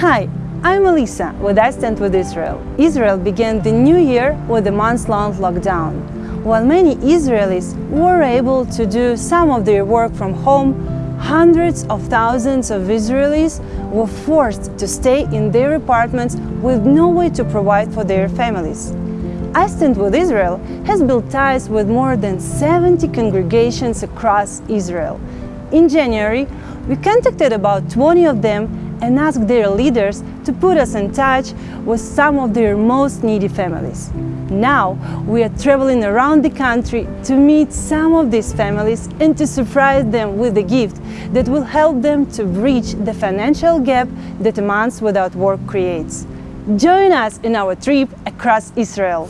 Hi, I'm Elisa with I Stand With Israel. Israel began the new year with a month-long lockdown. While many Israelis were able to do some of their work from home, hundreds of thousands of Israelis were forced to stay in their apartments with no way to provide for their families. I Stand With Israel has built ties with more than 70 congregations across Israel. In January, we contacted about 20 of them and ask their leaders to put us in touch with some of their most needy families. Now, we are traveling around the country to meet some of these families and to surprise them with a gift that will help them to bridge the financial gap that a month without work creates. Join us in our trip across Israel.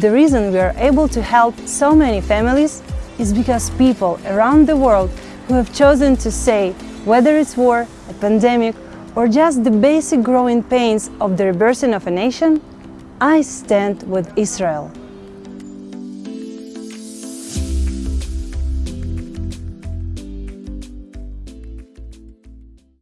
The reason we are able to help so many families is because people around the world who have chosen to say, whether it's war, a pandemic, or just the basic growing pains of the rebirthing of a nation, I stand with Israel.